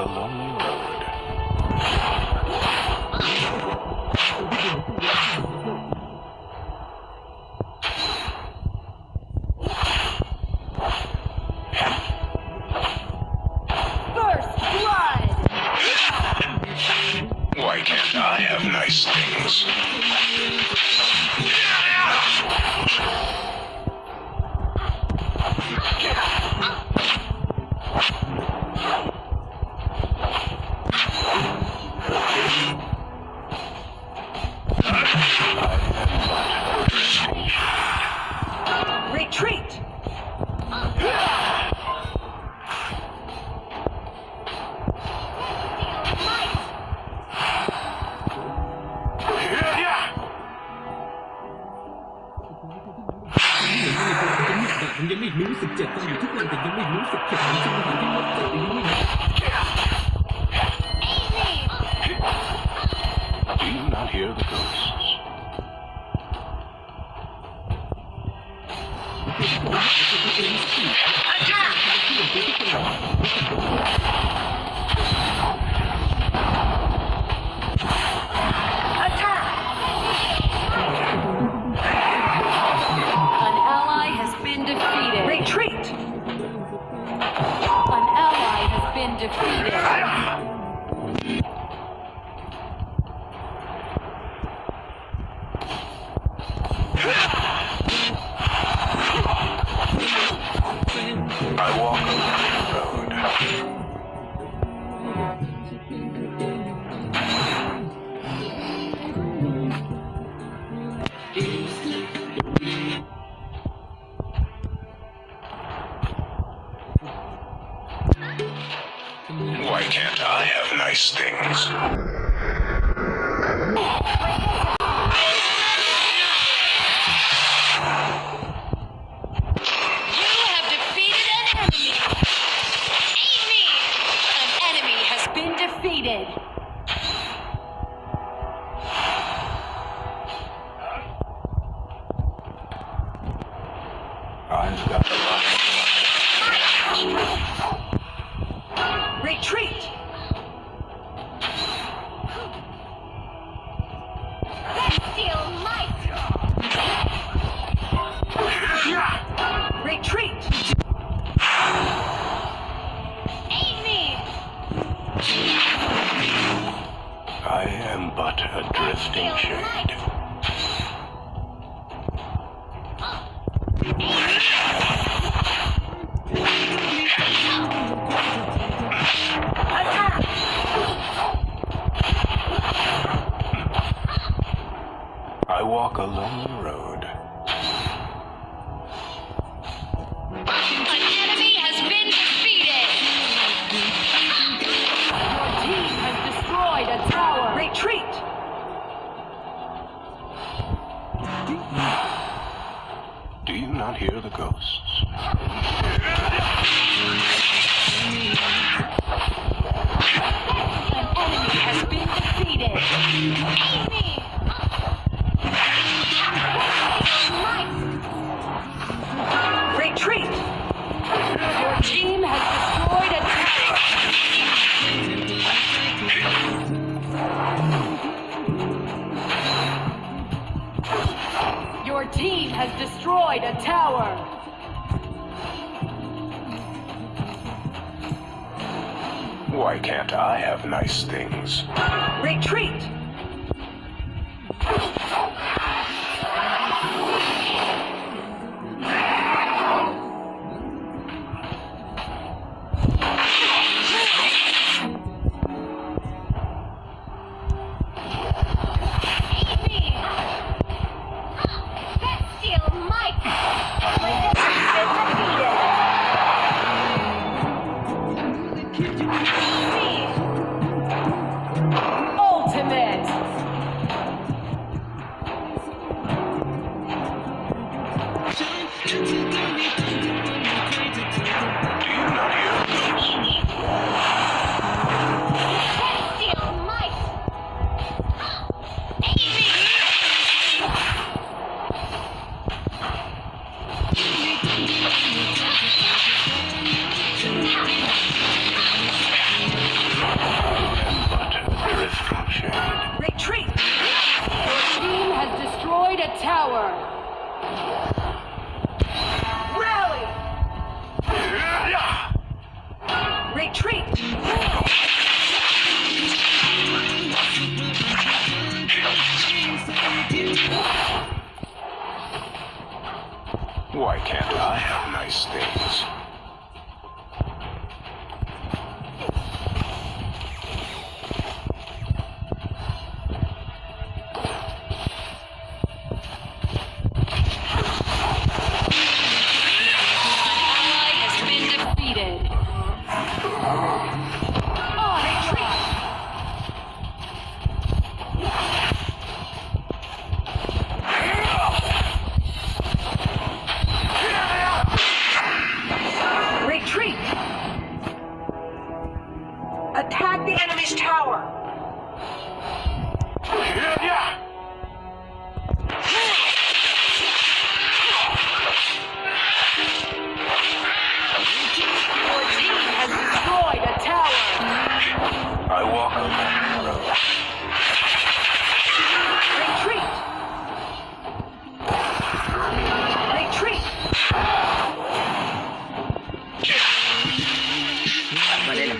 a lonely road. First blood! Why can't I have nice things? Do you not hear the ghosts? Why can't I have nice things? You walk a lonely road. An enemy has been defeated! Your team has destroyed a tower! Retreat! Do you not hear the ghosts? An enemy has been defeated! Tower! Why can't I have nice things? Retreat! a tower.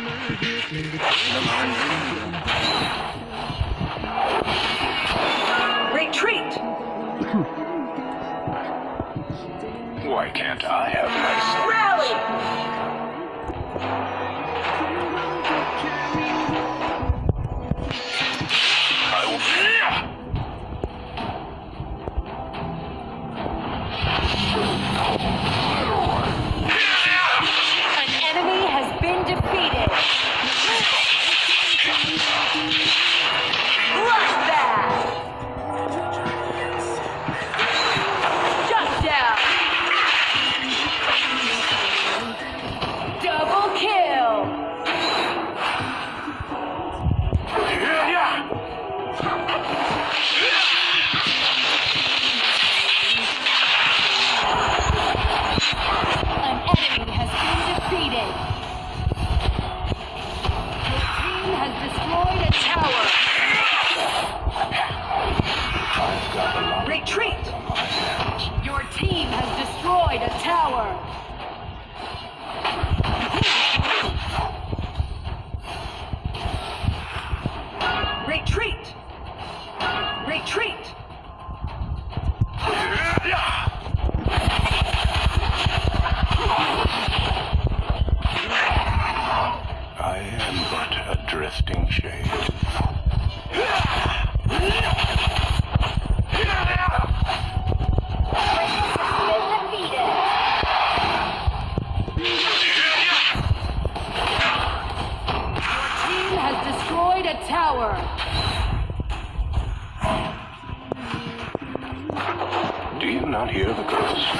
Retreat! Why can't I have my... Destroyed a tower. Retreat! Your team has destroyed a tower. tower! Do you not hear the ghosts?